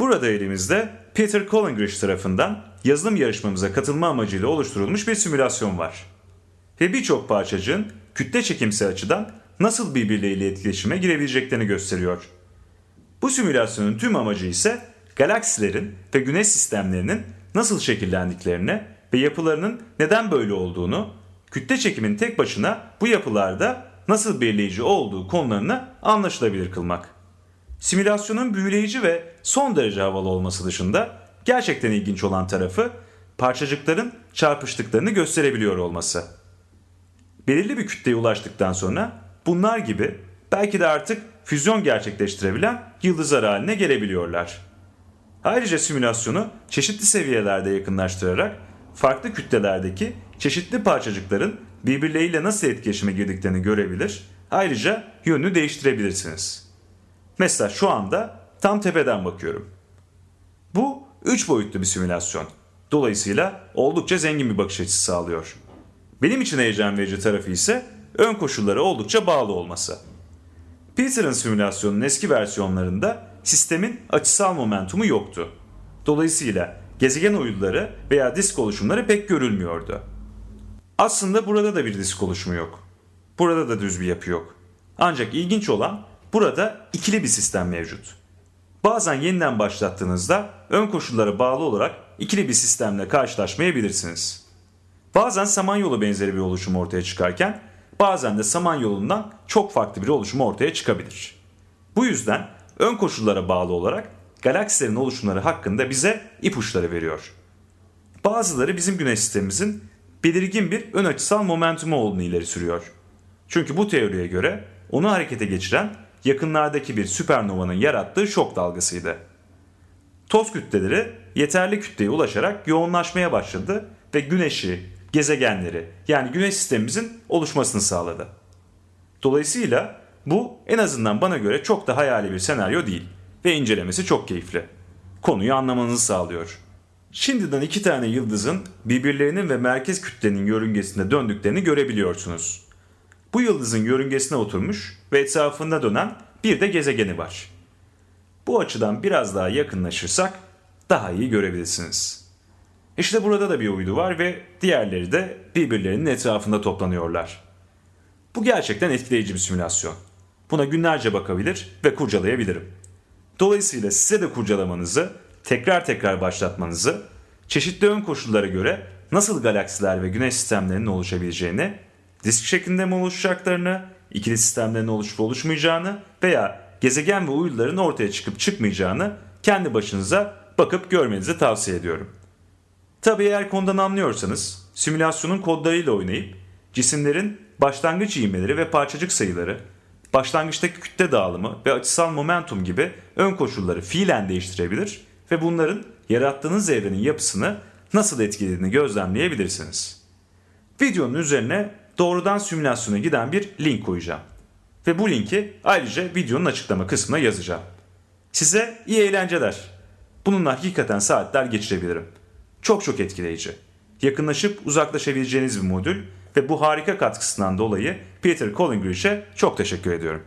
Burada elimizde Peter Collingridge tarafından yazılım yarışmamıza katılma amacıyla oluşturulmuş bir simülasyon var. Ve birçok parçacığın kütle çekimsel açıdan nasıl birbirleriyle etkileşime girebileceklerini gösteriyor. Bu simülasyonun tüm amacı ise galaksilerin ve güneş sistemlerinin nasıl şekillendiklerini ve yapılarının neden böyle olduğunu, kütle çekimin tek başına bu yapılarda nasıl belirleyici olduğu konularını anlaşılabilir kılmak. Simülasyonun büyüleyici ve son derece havalı olması dışında gerçekten ilginç olan tarafı parçacıkların çarpıştıklarını gösterebiliyor olması. Belirli bir kütleye ulaştıktan sonra bunlar gibi belki de artık füzyon gerçekleştirebilen yıldızlar haline gelebiliyorlar. Ayrıca simülasyonu çeşitli seviyelerde yakınlaştırarak farklı kütlelerdeki çeşitli parçacıkların birbirleriyle nasıl etkileşime girdiklerini görebilir, ayrıca yönünü değiştirebilirsiniz. Mesela şu anda tam tepeden bakıyorum. Bu 3 boyutlu bir simülasyon. Dolayısıyla oldukça zengin bir bakış açısı sağlıyor. Benim için heyecan verici tarafı ise ön koşullara oldukça bağlı olması. Peter'ın simülasyonunun eski versiyonlarında sistemin açısal momentumu yoktu. Dolayısıyla gezegen uyduları veya disk oluşumları pek görülmüyordu. Aslında burada da bir disk oluşumu yok. Burada da düz bir yapı yok. Ancak ilginç olan burada ikili bir sistem mevcut. Bazen yeniden başlattığınızda ön koşullara bağlı olarak ikili bir sistemle karşılaşmayabilirsiniz. Bazen samanyolu benzeri bir oluşum ortaya çıkarken bazen de samanyolundan çok farklı bir oluşum ortaya çıkabilir. Bu yüzden ön koşullara bağlı olarak galaksilerin oluşumları hakkında bize ipuçları veriyor. Bazıları bizim güneş sistemimizin belirgin bir ön açısal momentumu olduğunu ileri sürüyor. Çünkü bu teoriye göre onu harekete geçiren yakınlardaki bir süpernovanın yarattığı şok dalgasıydı. Toz kütleleri yeterli kütleye ulaşarak yoğunlaşmaya başladı ve güneşi, gezegenleri yani güneş sistemimizin oluşmasını sağladı. Dolayısıyla bu en azından bana göre çok da hayali bir senaryo değil ve incelemesi çok keyifli. Konuyu anlamanızı sağlıyor. Şimdiden iki tane yıldızın birbirlerinin ve merkez kütlenin yörüngesinde döndüklerini görebiliyorsunuz. Bu yıldızın yörüngesine oturmuş ve etrafında dönen bir de gezegeni var. Bu açıdan biraz daha yakınlaşırsak daha iyi görebilirsiniz. İşte burada da bir uydu var ve diğerleri de birbirlerinin etrafında toplanıyorlar. Bu gerçekten etkileyici bir simülasyon. Buna günlerce bakabilir ve kurcalayabilirim. Dolayısıyla size de kurcalamanızı, tekrar tekrar başlatmanızı, çeşitli ön koşullara göre nasıl galaksiler ve güneş sistemlerinin oluşabileceğini, disk şeklinde mi oluşacaklarını, ikili sistemlerin oluşup oluşmayacağını veya gezegen ve uyduların ortaya çıkıp çıkmayacağını kendi başınıza bakıp görmenizi tavsiye ediyorum. Tabii eğer konudan anlıyorsanız simülasyonun kodlarıyla oynayıp cisimlerin başlangıç ivmeleri ve parçacık sayıları, başlangıçtaki kütle dağılımı ve açısal momentum gibi ön koşulları fiilen değiştirebilir ve bunların yarattığınız evrenin yapısını nasıl etkilediğini gözlemleyebilirsiniz. Videonun üzerine doğrudan simülasyona giden bir link koyacağım. Ve bu linki ayrıca videonun açıklama kısmına yazacağım. Size iyi eğlenceler. Bununla hakikaten saatler geçirebilirim. Çok çok etkileyici. Yakınlaşıp uzaklaşabileceğiniz bir modül ve bu harika katkısından dolayı Peter Collingridge'e çok teşekkür ediyorum.